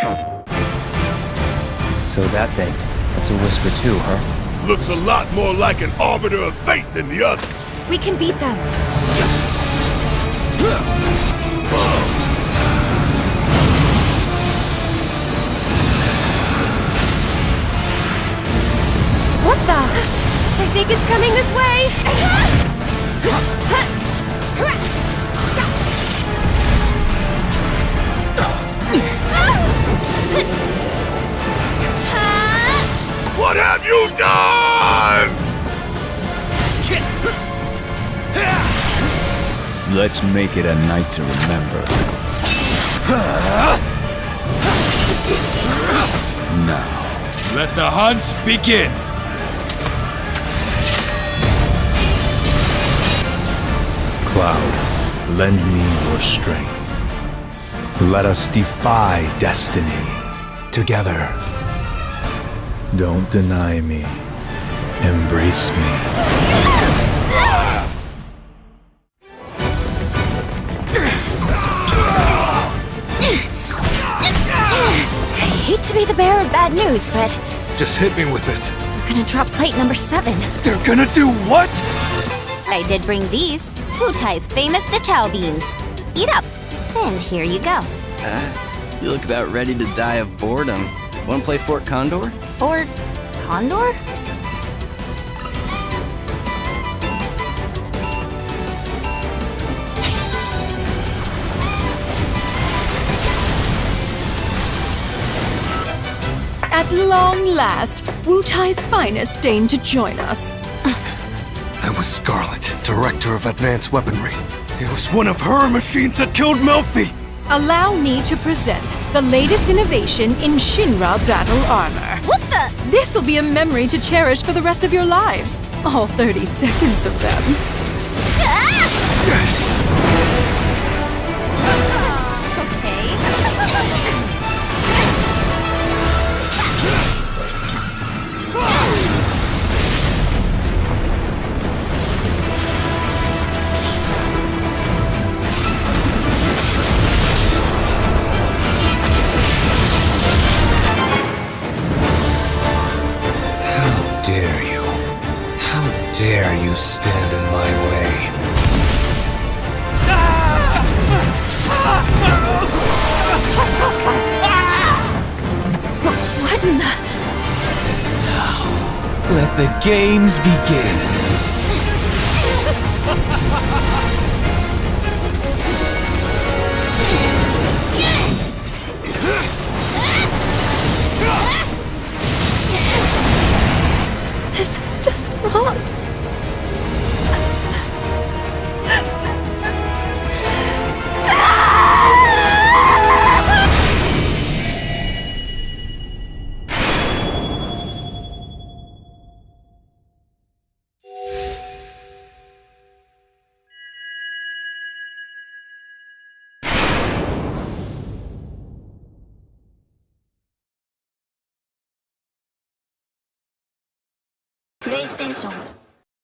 So that thing, that's a whisper too, huh? Looks a lot more like an arbiter of fate than the others. We can beat them. What the? I think it's coming this way. have you done? Let's make it a night to remember. Now, Let the hunt begin! Cloud, lend me your strength. Let us defy destiny together. Don't deny me. Embrace me. I hate to be the bearer of bad news, but Just hit me with it. I'm gonna drop plate number seven. They're gonna do what? I did bring these. Wutai's famous Dachao beans. Eat up. And here you go. You look about ready to die of boredom. Wanna play Fort Condor? Or Condor? At long last, Wutai's finest deigned to join us. That was Scarlet, Director of Advanced Weaponry. It was one of her machines that killed Melfi! Allow me to present the latest innovation in Shinra battle armor. What the? This'll be a memory to cherish for the rest of your lives. All 30 seconds of them. How dare you stand in my way? What in the? Let the games begin! プレイステーション。